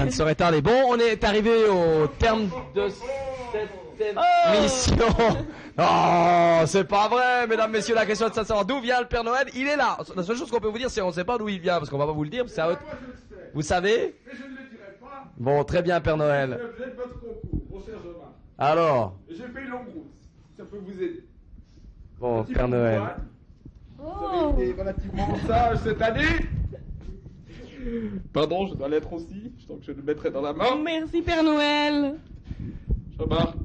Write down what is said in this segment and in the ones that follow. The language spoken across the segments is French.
ça ne saurait tarder. Bon, on est arrivé au terme de cette émission. Oh, c'est pas vrai, mesdames, messieurs, la question de savoir d'où vient le Père Noël, il est là. La seule chose qu'on peut vous dire, c'est qu'on ne sait pas d'où il vient, parce qu'on va pas vous le dire, c'est à eux- Vous savez Mais je ne le dirai pas. Bon, très bien, Père Noël. Vous êtes votre concours, mon cher Jean-Marc. Alors, Et J'ai fait une longue route, si ça peut vous aider. bon, Père Noël. droite. Vous avez été relativement sage cette année. Pardon, je dois l'être aussi, donc je le mettrai dans la main. Merci Père Noël. Jean-Marc,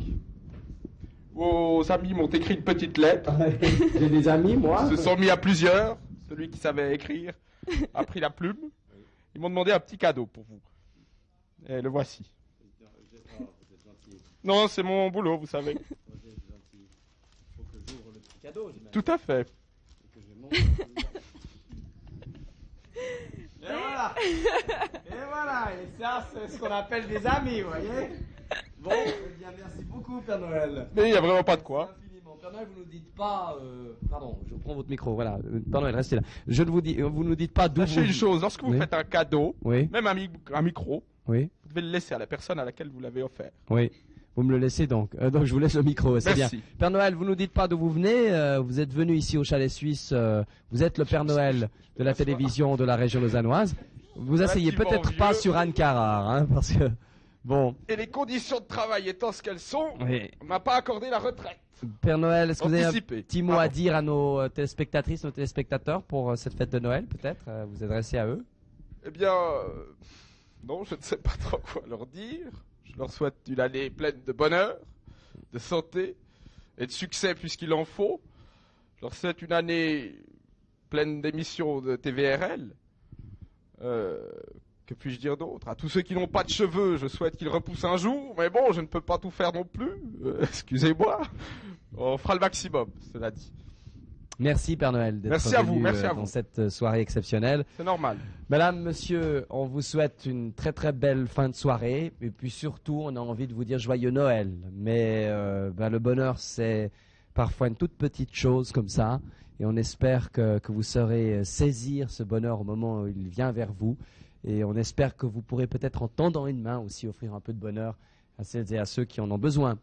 vos amis m'ont écrit une petite lettre. J'ai des amis, moi. Ils se sont mis à plusieurs. Celui qui savait écrire a pris la plume. Ils m'ont demandé un petit cadeau pour vous. Et le voici. Non, c'est mon boulot, vous savez. Tout à fait. Et voilà. Et voilà. Et ça, c'est ce qu'on appelle des amis, vous voyez. Bon, eh bien, merci beaucoup, Père Noël. Mais il n'y a vraiment pas de quoi. Père Noël, vous nous dites pas. euh, Pardon, je prends votre micro. Voilà, Euh, Père Noël, restez là. Je ne vous dis, vous nous dites pas d'où Sachez vous. une chose, lorsque vous Oui. faites un cadeau, Oui, même un, mi- un micro, oui, vous devez le laisser à la personne à laquelle vous l'avez offert. oui. Vous me le laissez donc. Euh, donc je vous laisse le micro, c'est bien. Merci. Père Noël, vous nous dites pas d'où vous venez. euh, vous êtes venu ici au chalet suisse. euh, vous êtes le Père Noël de la télévision de la région lausannoise. Vous asseyez peut-être pas sur Anne Carrard, hein, parce que bon. Et les conditions de travail étant ce qu'elles sont, Oui. on m'a pas accordé la retraite. Père Noël, est-ce que vous avez un petit mot à dire à nos téléspectatrices, nos téléspectateurs pour cette fête de Noël, peut-être Vous adresser à eux? Eh bien, euh, non, je ne sais pas trop quoi leur dire. Je leur souhaite une année pleine de bonheur, de santé et de succès puisqu'il en faut. Je leur souhaite une année pleine d'émissions de TVRL. Euh, que puis-je dire d'autre? À tous ceux qui n'ont pas de cheveux, je souhaite qu'ils repoussent un jour. Mais bon, je ne peux pas tout faire non plus. Euh, Excusez-moi. On fera le maximum, cela dit. Merci Père Noël d'être Merci à venu vous, merci euh, à dans vous. cette euh, soirée exceptionnelle. C'est normal. Madame, monsieur, on vous souhaite une très très belle fin de soirée et puis surtout, on a envie de vous dire joyeux Noël. Mais euh, ben, le bonheur, c'est parfois une toute petite chose comme ça et on espère que, que vous saurez euh, saisir ce bonheur au moment où il vient vers vous et on espère que vous pourrez peut-être en tendant une main aussi offrir un peu de bonheur à celles et à ceux qui en ont besoin.